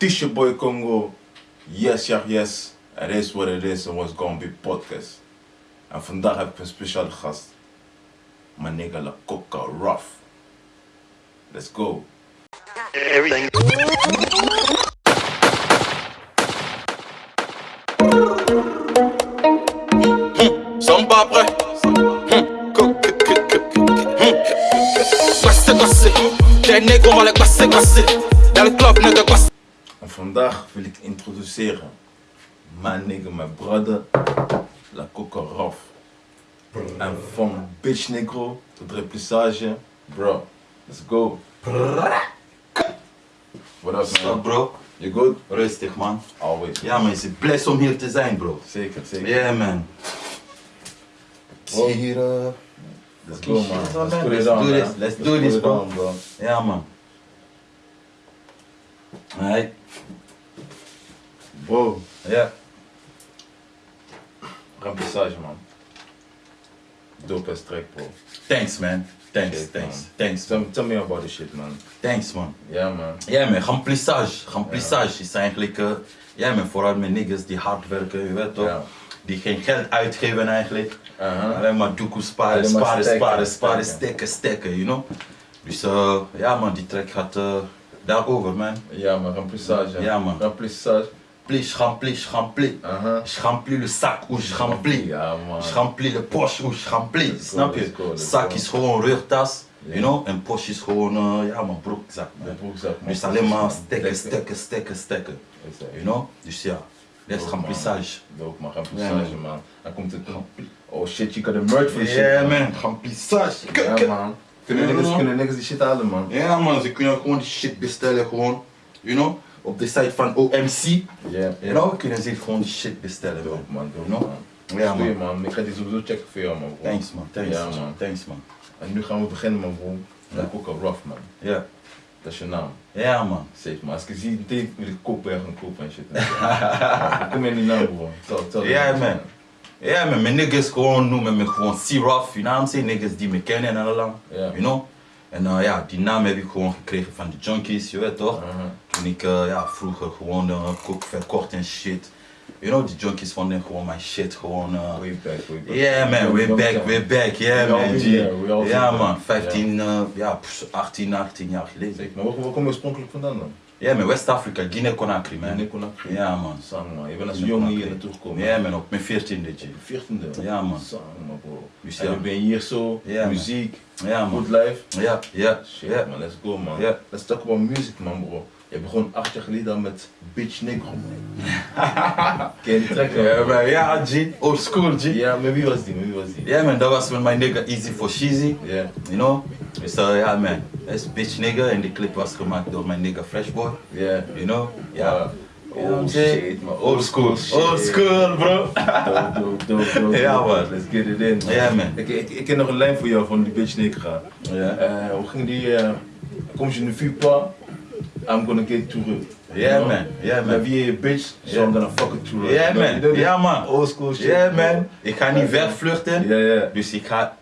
is your boy Congo. Yes, ja, yes. It is what it is and what's gonna be podcast. En vandaag heb ik een speciale gast. Mijn nigga La Coca Rough. Let's go. Everything. Hmm, Sans pas après. Classé, classé. Des nègres, on va les classer, classer. Dans le club, nègre, classé. En vandaag wil ik introduceren mijn nigga, mijn brother, La Coca Rough. En van bitch negro tot replissage, bro, let's go. What up Stop man? bro, You good? rustig man. Always. Ja man, is het blij om hier te zijn bro. Zeker, zeker. Ja man. Ik zie hier, eh, Let's go man. Let's Let's do this. Let's man. do this. Let's do put this, it bro. ja man. Nee, Bro, ja. remplissage man. Dope as track bro. Thanks man. Thanks, thanks, man. thanks. Tell, tell me about this shit man. Thanks man. Ja man. Ja man, remplissage. Remplissage is eigenlijk, eh, ja man, vooral met niggas die hard werken, je weet toch? Ja. Die geen geld uitgeven eigenlijk. Uh-huh. Alleen maar doekoe sparen, sparen, sparen, sparen, stekken. stekken, stekken, you know? Dus eh, ja man, die track gaat eh, daarover man. Ja man, remplissage. Ja, man. Remplissage. Remplis, remplis, remplis. Uh-huh. Je remplis le sac où je remplis. Ja man. Je remplis le poche où je remplis. Go, Snap je? let's Zak is gewoon rugtas, Ja. you know? En poche is gewoon, eh, ja man, broekzak. De man. broekzak man. Dus alleen maar stekken, Stekken. You know? Dus ja, dat is remplissage. Dope man, remplissage Ja, man. Dan komt het. Oh shit, je kan de merch voor shit. Ja man, remplissage. Ja man. Kunnen Ja, man. kunnen niggas die shit halen man. Ja man, ze kunnen gewoon die shit bestellen gewoon, you know? Op de site van OMC, Ja. you know? Kunnen ze gewoon die shit bestellen. Dope man, dope You know? man. Ja man. man, ik ga die sowieso checken voor jou man. bro. Thanks man, thanks Ja, man, thanks man. En nu gaan we beginnen man bro. Ja. Dat ook al rough man. Ja, Dat is je naam. ja man. Safe man. Als ik je zie, meteen wil ik kopen en gaan kopen en shit. Kom in die naam bro. Tel, tel. Ja man. Ja man, mijn niggas gewoon noemen me gewoon C-Rough, you know what I'm saying? Niggas die me kennen en allang, Ja. you know? En eh, ja, die naam heb ik gewoon gekregen van de junkies, je weet toch? Toen ik ja, vroeger gewoon uh, kook verkocht en shit. You know, die junkies vonden gewoon mijn shit gewoon... eh, Way back, way back. Yeah man, Young back, we're back, yeah man. Ja man, there. 15, eh, ja, pff, 18, 18 jaar geleden. Zeker. Maar waar, waar kom je oorspronkelijk vandaan dan? Ja man, West Afrika, Guinea-Conakry man. Nee, Conakry. Ja man. Sang man, je bent als Guinea jong Conakry. hier naartoe gekomen. Ja man, op mijn 14e G. 14e. Ja, man. Sang man bro. Dus ja. je hier zo, Ja, man. muziek, Ja man. good life. Ja, ja, Shit ja. man, let's go man. Ja. Let's talk about music man bro. Je begon acht jaar geleden met Bitch Negro. Ken je die track? Ja, man, ja, G. Old school, G. Ja, met wie was die? Met wie was die? Ja, man, dat was met mijn nigga Easy for Sheezy, Ja. you know. Dus uh, ja, man, dat is bitch nigga en die clip was gemaakt door mijn nigga Freshboy, Ja. you know. Ja. You I'm Oh shit man. Old school, shit. old school, bro. Dope, dope, dope, dope. Ja, man. Let's get it in. Ja, man. Ik, ik, ik ken nog een lijn voor jou van die Bitch Negro. Ja. Uh, hoe ging die? Uh, comme je ne fuis pas, I'm gonna get to it. Yeah, man. Yeah, man. Vie est bitch, so Yeah. I'm gonna fuck it to it. You you man. the Ja, man. Old school shit. Ja, bro. man. Ik ga niet wegvluchten, Ja, ja. dus ik ga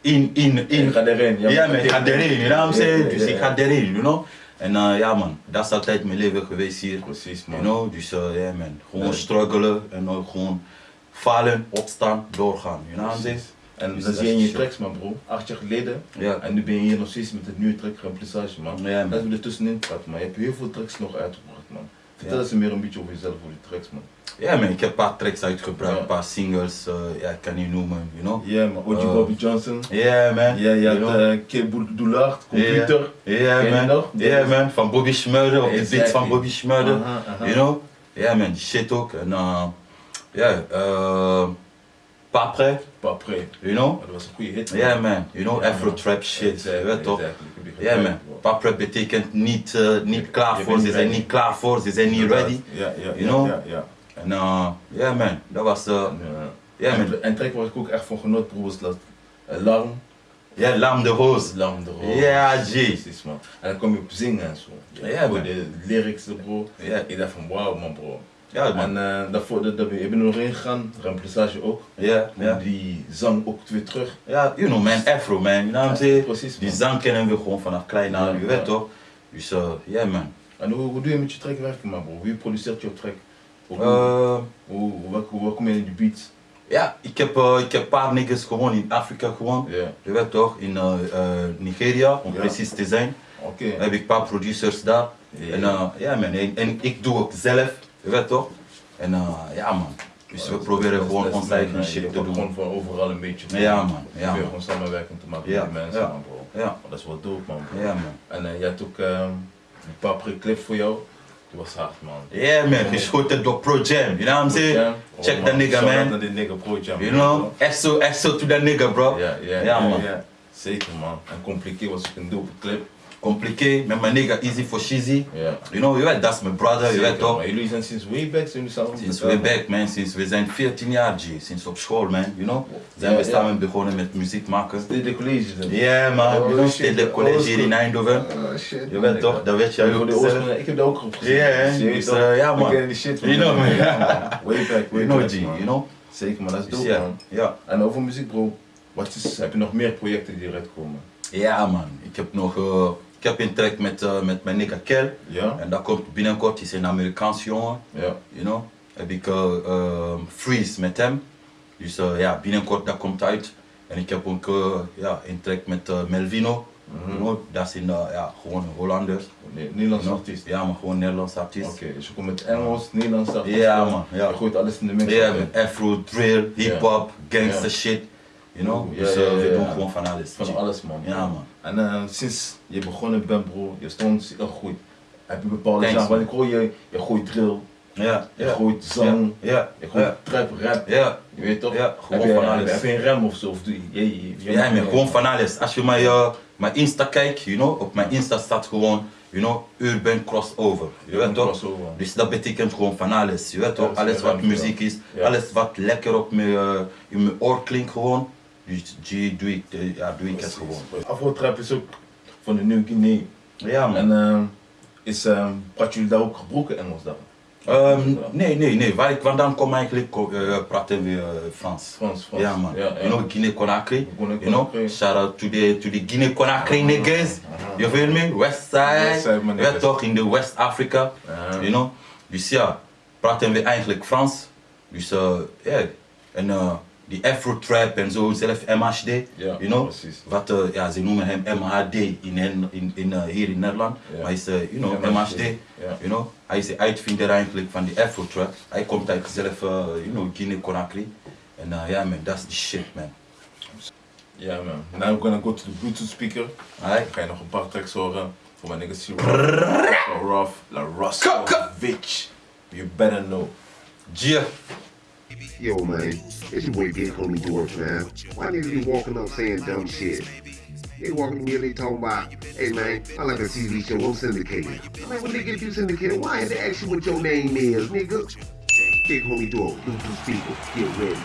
in, in, in. Ik ga erin. Ja, man, ik ga erin, you know what I'm saying? Ja, Dus ik ga erin, you know. En uh, ja, man, dat is altijd mijn leven geweest hier. Precies, man. You know, dus uh, ja man, gewoon Ja. struggelen en ook gewoon falen, opstaan, doorgaan. You know what I'm saying? En Dus dat dat zie je in is je tracks, man, bro. Acht jaar geleden. Ja. En nu ben je hier nog steeds met het nieuwe track remplissage, man. Ja, man. Laten we er tussenin praten, man. Je hebt heel veel tracks nog uitgebracht. Vertel eens meer een beetje over jezelf, over die tracks, man. Ja man, ik heb een paar tracks uitgebracht, een paar singles, uh, ja, ik kan niet noemen, you know. Ja, man. OG Eh, Bobby Johnson. Ja man, Ja, je had Kid Doulard, computer. Ja je man, ja man, van Bobby Schmurder, op de beat Exactly. van Bobby Schmurder, you know. Ja man, die shit ook. En uh, ja, uh, Papre, Pas prêt. you know. Dat was een goede hit. Ja man, you know, Ja, Afro man. trap shit, je weet toch. gebruikt, man, bro. paprep betekent niet, uh, niet klaar je voor, ze zijn niet klaar voor, ze zijn niet ready. Ja, ja, You know? ja, ja. En uh, ja man, dat was, uh, Ja. ja man, En, en track waar ik ook echt van genoot, bro, was dat uh, Larm. ja, Lam de Roos. Larm de Roos. Ja, G. Precies, man. En dan kom je op zingen en zo. Ja, Voor man. de lyrics, bro. Ja. Ik dacht van, wauw, man, bro. Ja man, En uh, daarvoor, dat, ik ben er nog in gegaan, remplissage ook. ja, Ja. Die zang ook weer terug. Ja, you know man, Afro man, you know what I'm saying? Precies, Die zang kennen we gewoon vanaf klein aan, je weet toch? Dus uh, ja man, En hoe, hoe doe je met je track werken, man, bro? Wie produceert jouw track? Hoe, Eh, hoe, kom je in die beats? ja, ik heb, eh, ik heb een paar niggas gewoon in Afrika gewoon. Ja, Je weet toch, in eh, eh, Nigeria, om precies te zijn. oké. heb ik een paar producers daar. En eh, ja man, en, en ik doe ook zelf, je weet toch? En ja man, dus we proberen gewoon ons eigen shit te Je gewoon doen. van overal een beetje. Ja, man. Ja, Ja, man. gewoon samenwerking te maken met die mensen, ja. man, bro. Ja, dat is wel dope, man. bro. ja man. En jij had ook een paar clip voor jou. Die was hard, man. Yeah man, geschoten door Pro Jam, you know what I'm saying? Jam. Check Oh, that nigga Shout man. die nigga Pro Jam. You know, SO, SO to that nigga bro. Ja, ja, Ja, ja, man. Zeker, man. En compliqué was ook een dope clip. Compliqué, met mijn nigga Easy for Shizzy. You know, je weet, dat is mijn brother, je Zeker, weet toch? Maar jullie zijn sinds way back, zijn samen Sinds way back man, sinds we zijn 14 jaar G, sinds op school man, you know? Zijn we samen begonnen met muziek maken. De college dan? Ja man, Oh, you stedelijk college hier in Eindhoven. Ah, shit. Je weet toch, dat weet jij Ja, ook de zelf. oorsprong- Ik heb daar ook gezien. Ja, hè? Dus je eh, ja, man. kennen die shit van You know, man. Man. Way back, way You know back, G, man. you know? Zeker, man. Dat is Dus dope, man. ja. En over muziek, bro. Wat is, heb je nog meer projecten die eruit komen? Ja man, ik heb nog, eh, ik heb een track met, eh, met mijn nigga Kel. Ja? En dat komt binnenkort, hij is een Amerikaans jongen, Ja. you know? Heb ik eh, Freeze met hem. Dus ja, binnenkort dat komt uit. En ik heb ook ja, een track met Melvino. You know? Dat is een, ja, gewoon een Hollander. Nee, Nederlands You know? artiest. Ja maar gewoon Nederlands artiest. Oké, dus je komt met Engels, Nederlands artiest. Ja, man, ja. Je gooit alles in de mix. Ja, met afro, drill, hip-hop, gangster Ja. shit. You know? Ja, Dus ja, ja, we ja. doen gewoon van alles. Van alles, man. Ja, man. En eh, sinds je begonnen bent, bro, je stond heel goed. Heb je bepaalde Thanks, genre? Want ik hoor je, je gooit drill, Ja, je ja. gooit zang, Ja, je gooit ja. trap, rap. Ja, Je weet toch? Ja, gewoon heb je, van alles. Heb je een rem of zo? Of doe je, je, je, je- ja man, gewoon van alles. Als je mijn, eh, mijn Insta kijkt, you know, op mijn Insta staat gewoon, you know, urban crossover. Je weet toch? Dus dat betekent gewoon van alles. Je weet toch? Alles wat muziek is, alles wat lekker op mijn, eh, in mijn oor klinkt gewoon. G doe ik, eh, ja, doe ik het gewoon. Afro-trap is ook van de Nieuw Guinea. Ja man. En eh, is, uh, praten jullie daar ook gebroken Engels dan? Ehm, nee, nee, nee. Waar ik vandaan kom eigenlijk, eh, praten we eh, Frans. Frans, Frans. Ja man. Ja. You know, Guinea-Conakry. You know, shout out to the, to the Guinea-Conakry niggas. You feel me? West side, Je niggas. toch, in de West Africa. You know. Dus ja, praten we eigenlijk Frans. Dus ja, en die Afro-trap en zo, zelf MHD. Ja, you know. precies. Wat, eh, ja, ze noemen hem MHD in, in, in, in, eh, hier in Nederland. Ja. Maar hij is, eh, you know, MHD, MHD. ja. You know. Hij is de uitvinder eigenlijk van die Afro-trap. Hij komt uit zelf, you know, Guinea-Conakry. En ja man, that's the shit man. Ja man. Now we're gonna go to the Bluetooth speaker. Alright. Ga je nog een paar tracks horen voor mijn niggas Rough, La Roscovic. You better know. Gia. Yo, man, it's your boy Big Homie Dwarf, man. Why niggas be walking up saying dumb shit? They walking to me and they talking about, hey man, I like a TV show, I'm syndicated. I'm like, well nigga, if you syndicated, why had to ask you what your name is, nigga? Big Homie Dwarf, Bluetooth speaker, get ready.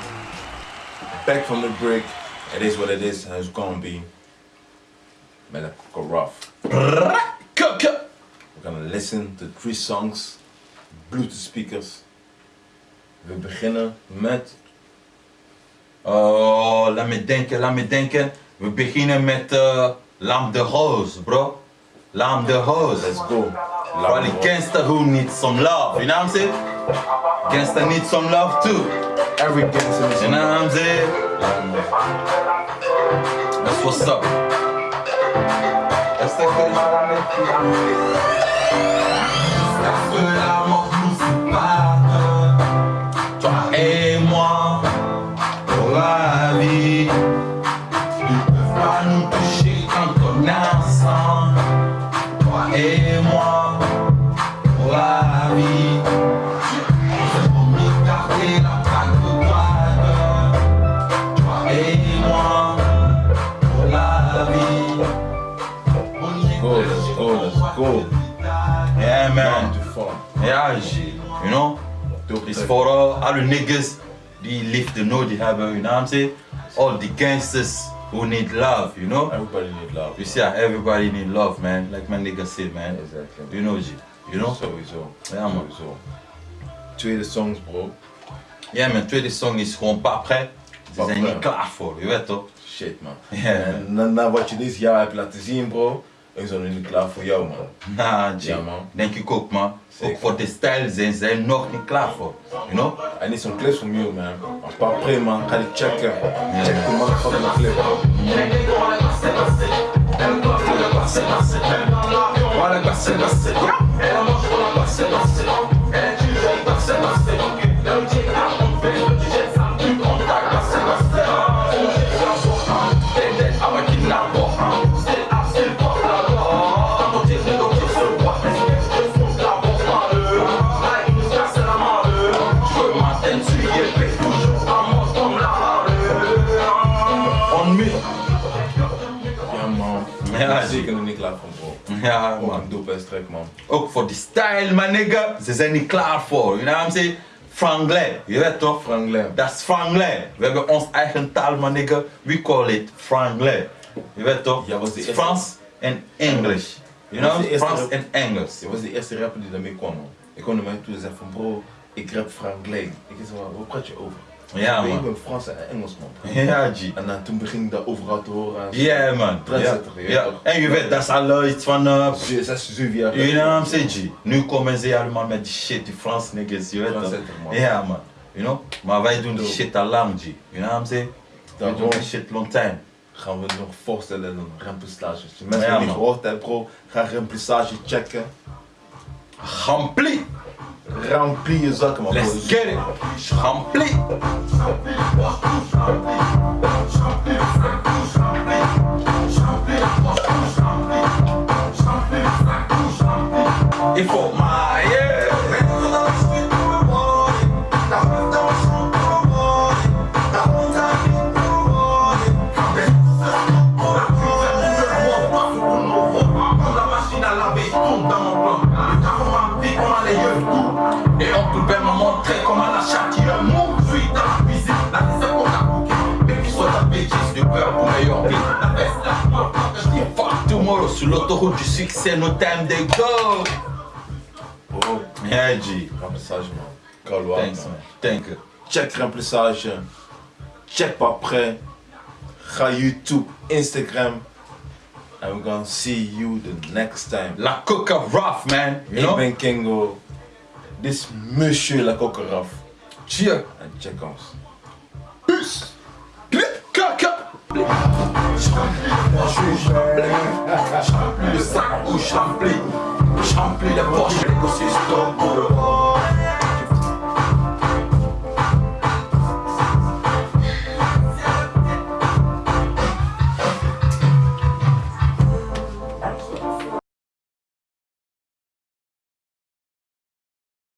Back from the break. It is what it is and it's gonna be. Met een Coco Rough. Kukke. We're gonna listen to three songs. Bluetooth speakers. We beginnen met Oh, laat me denken, laat me denken. We beginnen met eh Lam de Hoos, bro. Lam de Hoos. Let's Go. The gangster who needs some love, you know what I'm saying? Gangster needs some love too, Every gangster is you know what I'm saying? That's what's up. Est-ce que Est-ce que l'amour nous moi, pour la vie On y go, go. Yeah man, to G, you know It's track. voor uh, alle niggas die liefde nodig hebben, you know what I'm saying? All the gangsters who need love, you know? Everybody need love. Dus ja, everybody need love, man. Like my nigga said, man. Exactly. You know, G. You know? Sowieso. Ja, man. Sowieso. Tweede songs, bro. Ja, mijn tweede song is gewoon pas prêt. Ze zijn niet klaar voor, je weet toch? Shit, man. En na, na wat je dit jaar hebt laten zien, bro. Ik ben nog niet klaar voor jou, man. Nah, G. Ja, man. Denk ik ook, man. Zeker. Ook voor de stijl zijn zij nog niet klaar voor. You know? I need some clips from you, man. Een paar pre, man. Ga die checken. Check the motherfucking clip, man. Ja, zeker nog niet klaar voor, bro. Ja, Ook man. ass track, man. Ook voor die stijl, my nigga. Ze zijn niet klaar voor. You know what I'm saying? Franglais. Je weet toch? Franglais. Dat is Franglais. We hebben ons eigen taal, my nigga. We call it Franglais. Je weet toch? Ja, was eerste- Frans en English. You know? Frans en Engels. Je was de eerste rapper die daarmee kwam, man. Ik kwam naar mij toe en zei van, bro, ik rap Franglais. Ik zei, wat praat je over? Ja, Ik man. ben Frans en Engels, man. Ja, G. En dan, toen begin ik dat overal te horen. Ja, man. Ja. Trendsetter, je? En je weet, dat is al iets van... uh, Ze- Zes, zeven jaar You know what I'm saying, G? Nu komen ze allemaal met die shit, die Frans niggas, je weet. Ja, man. You know? Maar wij doen die shit al lang, G. You know what I'm saying? Wij doen die shit long time. gaan we nog voorstellen een remplissage. Als je mensen Ja, niet gehoord hebben, bro, ga remplissage checken. Rempli! Rempli je zakken, man. Let's get it! Il faut l'autoroute du succès, no time they go! Bro, Yeah, G. remplissage, man. Galois, Thanks, man. Thank you. Check remplissage. Check. Ga YouTube, Instagram. And we're gonna see you the next time. La coca rough, man. You know? ben Kingo. Dit is Monsieur La Cocaraf. Cheer. En check ons. Kaka! le sac où je remplis. Je remplis les poches, les écosystèmes pour le